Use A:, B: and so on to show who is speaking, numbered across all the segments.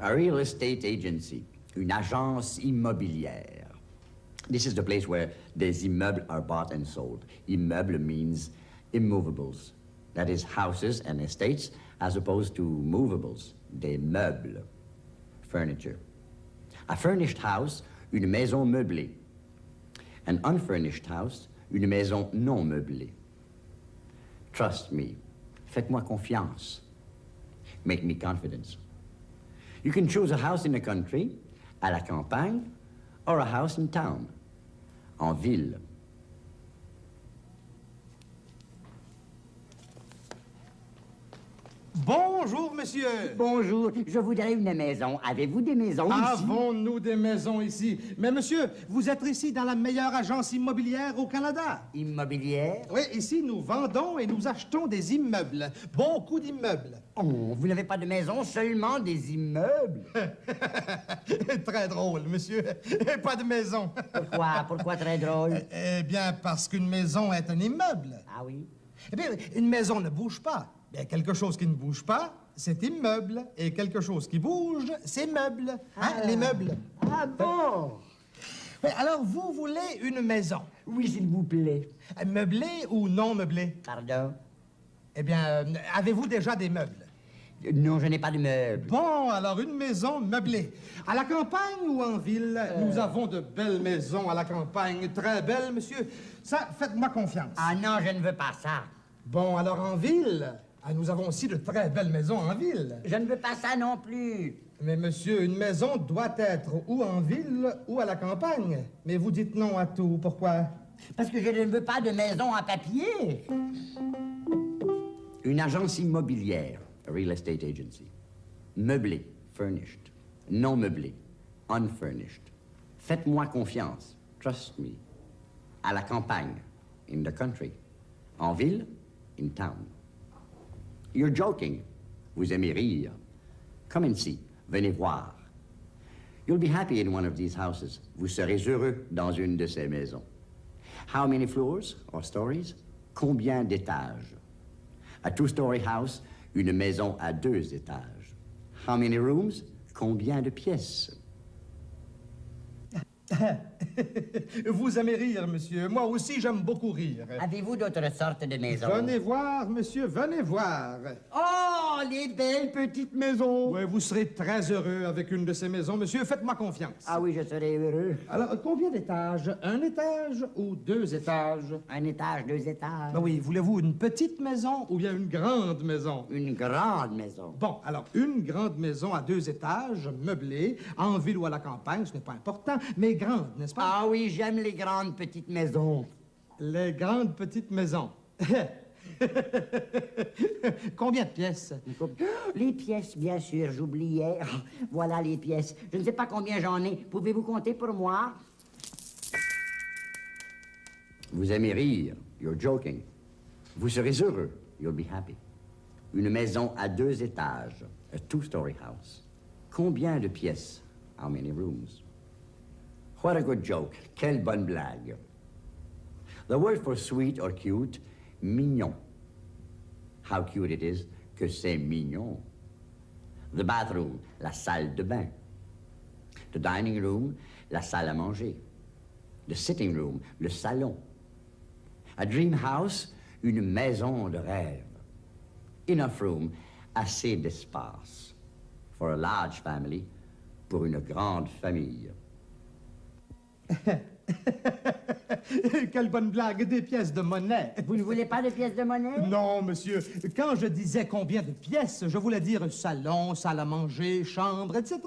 A: A real estate agency, une agence immobilière. This is the place where des immeubles are bought and sold. Immeuble means immovables. That is houses and estates as opposed to movables, des meubles, furniture. A furnished house, une maison meublée. An unfurnished house, une maison non meublée. Trust me. Faites-moi confiance. Make me confidence. You can choose a house in the country, à la campagne, or a house in town, en ville.
B: Bonjour, monsieur.
C: Bonjour, je voudrais une maison. Avez-vous des maisons ici?
B: Avons-nous des maisons ici? Mais monsieur, vous êtes ici dans la meilleure agence immobilière au Canada.
C: Immobilière?
B: Oui, ici, nous vendons et nous achetons des immeubles. Beaucoup d'immeubles.
C: Oh, vous n'avez pas de maison, seulement des immeubles?
B: très drôle, monsieur. Pas de maison.
C: Pourquoi? Pourquoi très drôle?
B: Eh bien, parce qu'une maison est un immeuble.
C: Ah oui?
B: Eh bien, une maison ne bouge pas. Bien, quelque chose qui ne bouge pas, c'est immeuble. Et quelque chose qui bouge, c'est meuble. Hein,
C: Ah.
B: les meubles.
C: Ah bon?
B: Oui, alors, vous voulez une maison?
C: Oui, s'il vous plaît.
B: Euh, Meublée ou non meublée?
C: Pardon?
B: Eh bien, euh, avez-vous déjà des meubles?
C: Non, je n'ai pas de meubles.
B: Bon, alors une maison meublée. À la campagne ou en ville? Nous avons de belles maisons à la campagne. Très belles, monsieur. Ça, faites-moi confiance.
C: Ah non, je ne veux pas ça.
B: Bon, alors en ville? Ah, nous avons aussi de très belles maisons en ville.
C: Je ne veux pas ça non plus.
B: Mais monsieur, une maison doit être ou en ville ou à la campagne. Mais vous dites non à tout. Pourquoi?
C: Parce que je ne veux pas de maison en papier.
A: Une agence immobilière, a real estate agency. Meublé, furnished. Non meublé, unfurnished. Faites-moi confiance, trust me. À la campagne, in the country. En ville, in town. You're joking. Vous aimez rire. Come and see. Venez voir. You'll be happy in one of these houses. Vous serez heureux dans une de ces maisons. How many floors or stories? Combien d'étages? A two-story house, une maison à deux étages. How many rooms? Combien de pièces?
B: Vous aimez rire, monsieur. Moi aussi, j'aime beaucoup rire.
C: Avez-vous d'autres sortes de maisons?
B: Venez voir, monsieur, venez voir.
C: Oh, les belles petites maisons!
B: Ouais, vous serez très heureux avec une de ces maisons, monsieur. Faites-moi confiance.
C: Ah oui, je serais heureux.
B: Alors, combien d'étages? Un étage ou deux étages?
C: Un étage, deux étages.
B: Ben oui, voulez-vous une petite maison ou bien une grande maison?
C: Une grande maison.
B: Bon, alors, une grande maison à deux étages, meublée, en ville ou à la campagne, ce n'est pas important, mais grande, n'est-ce pas?
C: Ah oui, j'aime les grandes petites maisons.
B: Les grandes petites maisons. Combien de pièces?
C: Les pièces, bien sûr, j'oubliais. Voilà les pièces. Je ne sais pas combien j'en ai. Pouvez-vous compter pour moi?
A: Vous aimez rire. You're joking. Vous serez heureux. You'll be happy. Une maison à deux étages. A two-story house. Combien de pièces? How many rooms? What a good joke. Quelle bonne blague. The word for sweet or cute, mignon. How cute it is que c'est mignon. The bathroom, la salle de bain. The dining room, la salle à manger. The sitting room, le salon. A dream house, une maison de rêve. Enough room, assez d'espace. For a large family, pour une grande famille.
B: Quelle bonne blague, des pièces de monnaie.
C: Vous ne voulez pas de pièces de monnaie?
B: Non, monsieur. Quand je disais combien de pièces, je voulais dire salon, salle à manger, chambre, etc.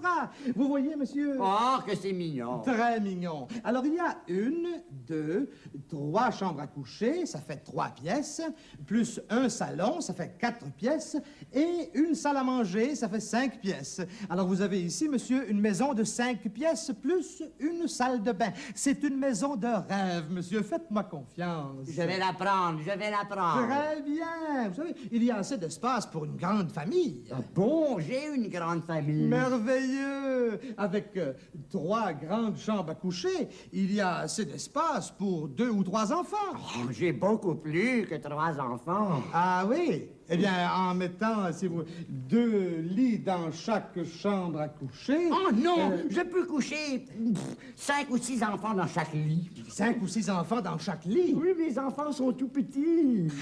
B: Vous voyez, monsieur?
C: Oh, que c'est mignon.
B: Très mignon. Alors, il y a une, deux, trois chambres à coucher, ça fait trois pièces, plus un salon, ça fait quatre pièces, et une salle à manger, ça fait cinq pièces. Alors, vous avez ici, monsieur, une maison de cinq pièces plus une salle de bain. C'est une maison de rêve. Rêve, monsieur. Faites-moi confiance.
A: Je vais la prendre, je vais la prendre.
B: Très bien. Vous savez, il y a assez d'espace pour une grande famille.
A: Ah bon, j'ai une grande famille.
B: Merveilleux. Avec euh, trois grandes chambres à coucher, il y a assez d'espace pour deux ou trois enfants.
A: Oh, j'ai beaucoup plus que trois enfants.
B: Ah oui? Eh bien, en mettant, si vous, deux lits dans chaque chambre à coucher.
A: Oh non,
B: euh,
A: je peux coucher pff, cinq ou six enfants dans chaque lit.
B: cinq ou six enfants dans chaque lit?
A: Oui, mes enfants sont tout petits.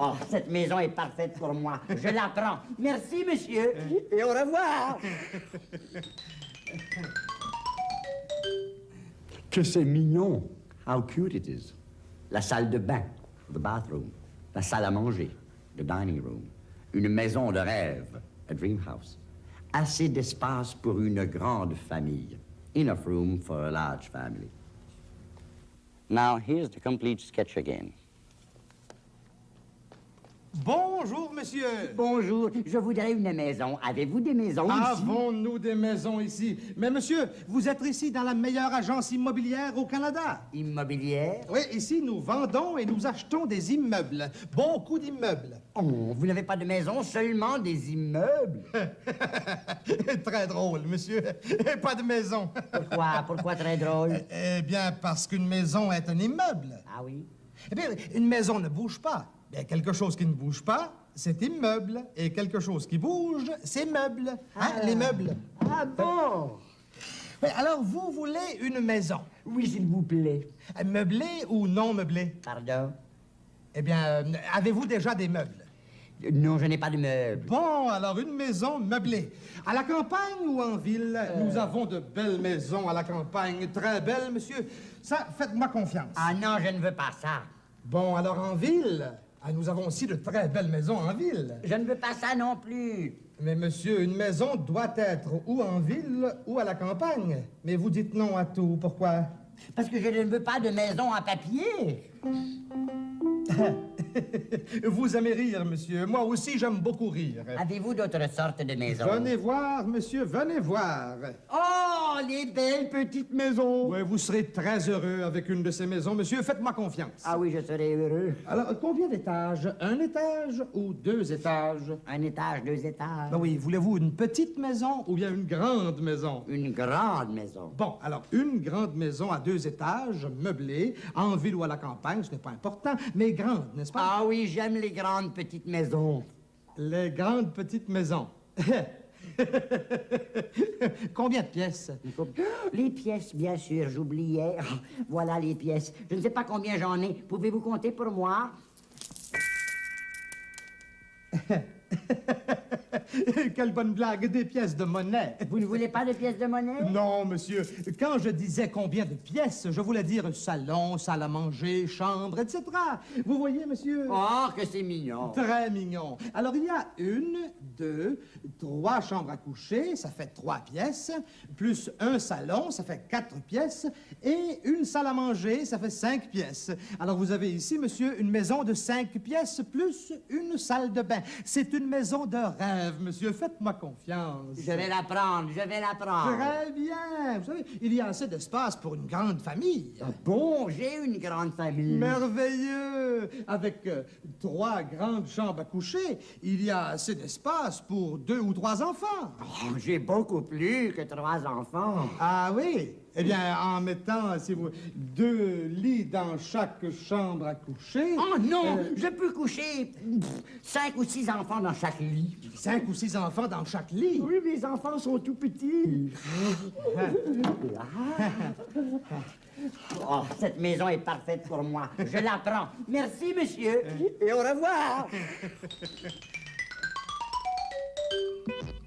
A: Oh, cette maison est parfaite pour moi. Je la prends. Merci, monsieur. Et au revoir.
D: Que c'est mignon. How cute it is. La salle de bain, the bathroom. La salle à manger, the dining room. Une maison de rêve, a dream house. Assez d'espace pour une grande famille. Enough room for a large family. Now, here's the complete sketch again.
B: Bonjour, monsieur.
A: Bonjour, je voudrais une maison. Avez-vous des maisons ici?
B: Avons-nous des maisons ici? Mais monsieur, vous êtes ici dans la meilleure agence immobilière au Canada.
A: Immobilière?
B: Oui, ici, nous vendons et nous achetons des immeubles. Beaucoup d'immeubles.
A: Oh, vous n'avez pas de maison, seulement des immeubles?
B: Très drôle, monsieur. Pas de maison.
A: Pourquoi? Pourquoi très drôle?
B: Eh bien, parce qu'une maison est un immeuble.
A: Ah oui?
B: Eh bien, une maison ne bouge pas. Bien, quelque chose qui ne bouge pas, c'est immeuble. Et quelque chose qui bouge, c'est meuble. Hein, les meubles.
A: Ah bon?
B: Oui, alors, vous voulez une maison.
A: Oui, s'il vous plaît.
B: Euh, Meublée ou non meublée?
A: Pardon?
B: Eh bien, euh, avez-vous déjà des meubles?
A: Non, je n'ai pas de meubles.
B: Bon, alors une maison meublée. À la campagne ou en ville? Nous avons de belles maisons à la campagne. Très belles, monsieur. Ça, faites-moi confiance.
A: Ah non, je ne veux pas ça.
B: Bon, alors en ville? Ah, nous avons aussi de très belles maisons en ville.
A: Je ne veux pas ça non plus.
B: Mais monsieur, une maison doit être ou en ville ou à la campagne. Mais vous dites non à tout. Pourquoi?
A: Parce que je ne veux pas de maison en papier.
B: vous aimez rire, monsieur. Moi aussi, j'aime beaucoup rire.
A: Avez-vous d'autres sortes de maisons?
B: Venez voir, monsieur, venez voir.
A: Oh, les belles petites maisons.
B: Ouais, vous serez très heureux avec une de ces maisons, monsieur. Faites-moi confiance.
A: Ah oui, je serai heureux.
B: Alors, combien d'étages? Un étage ou deux étages?
A: Un étage, deux étages.
B: Ben oui, voulez-vous une petite maison ou bien une grande maison?
A: Une grande maison.
B: Bon, alors, une grande maison à deux étages, meublée, en ville ou à la campagne, ce n'est pas important, mais grande, n'est-ce pas?
A: Ah oui, j'aime les grandes petites maisons.
B: Les grandes petites maisons. Combien de pièces?
A: Les pièces, bien sûr, j'oubliais. Voilà les pièces. Je ne sais pas combien j'en ai. Pouvez-vous compter pour moi?
B: Quelle bonne blague, des pièces de monnaie.
A: Vous ne voulez pas de pièces de monnaie?
B: Non, monsieur. Quand je disais combien de pièces, je voulais dire salon, salle à manger, chambre, etc. Vous voyez, monsieur?
A: Oh, que c'est mignon.
B: Très mignon. Alors, il y a une, deux, trois chambres à coucher, ça fait trois pièces, plus un salon, ça fait quatre pièces, et une salle à manger, ça fait cinq pièces. Alors, vous avez ici, monsieur, une maison de cinq pièces, plus une salle de bain. C'est une maison de rêve, monsieur. Faites-moi confiance.
A: Je vais la prendre, je vais la prendre.
B: Très bien. Vous savez, il y a assez d'espace pour une grande famille.
A: Ah bon, j'ai une grande famille.
B: Merveilleux! Avec euh, trois grandes chambres à coucher, il y a assez d'espace pour deux ou trois enfants.
A: Oh, j'ai beaucoup plus que trois enfants.
B: Ah oui? Eh bien, en mettant, si vous, deux lits dans chaque chambre à coucher.
A: Oh non,
B: euh,
A: je peux coucher pff, cinq ou six enfants dans chaque lit.
B: cinq ou six enfants dans chaque lit?
A: Oui, mes enfants sont tout petits. Oh, cette maison est parfaite pour moi. Je la prends. Merci, monsieur. Et au revoir.